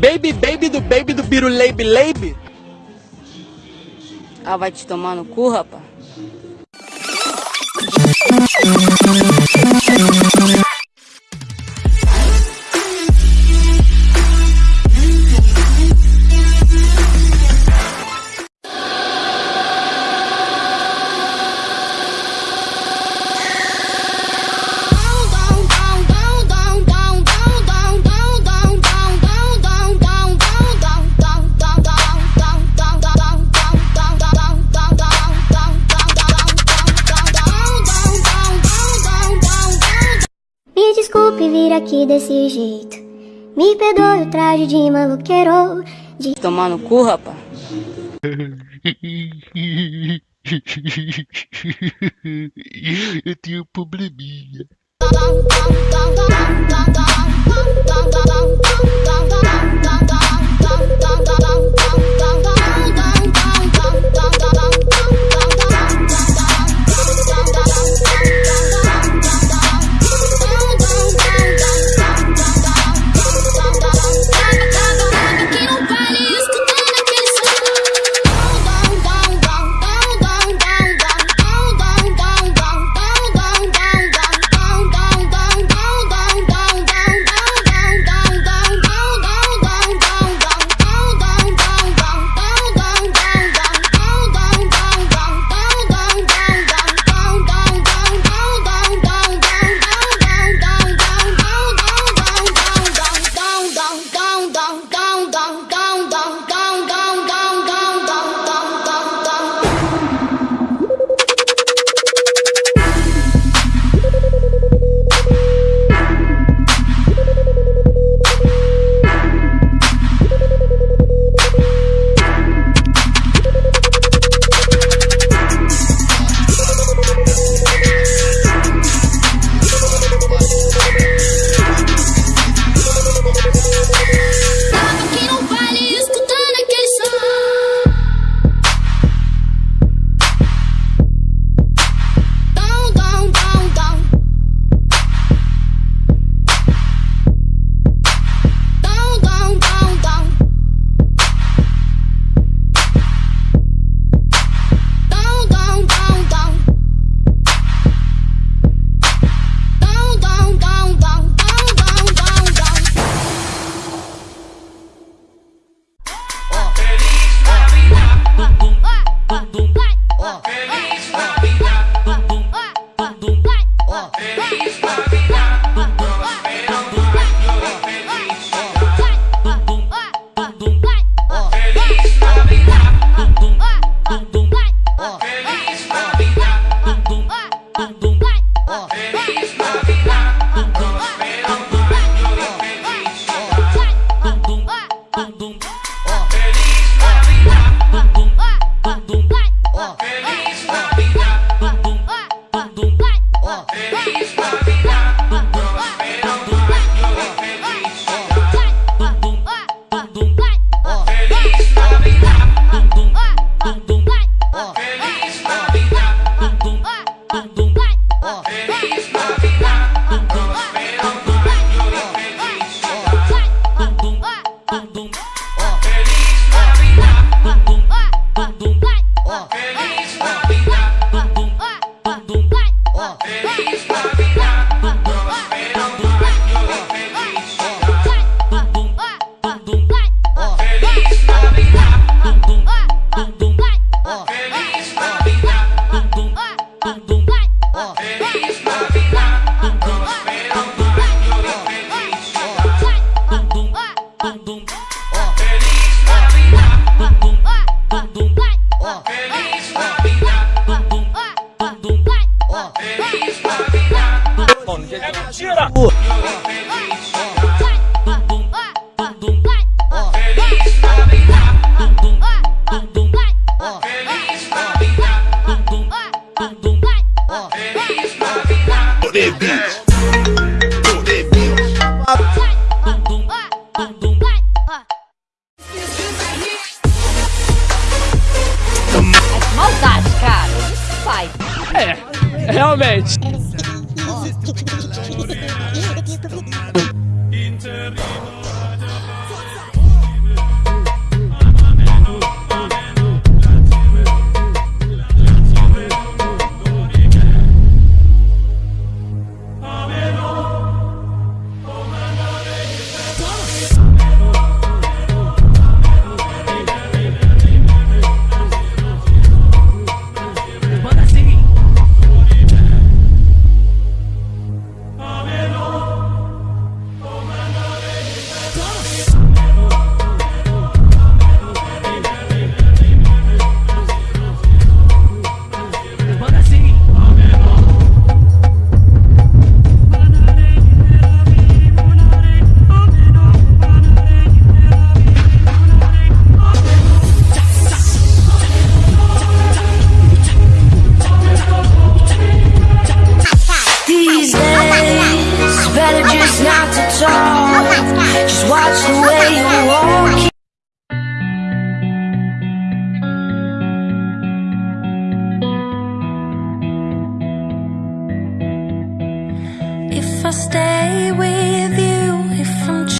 Baby, baby do baby do biruleibe leibe. Ah, vai te tomar no cu, rapaz. Aqui desse jeito. Me perdoe o traje de maluqueiro. De Tomar no cu, rapaz. Eu tenho um probleminha. Feliz Navidad, prospero año y felicidad. Feliz Navidad, feliz Navidad. Feliz Navidad. É, realmente. If I stay with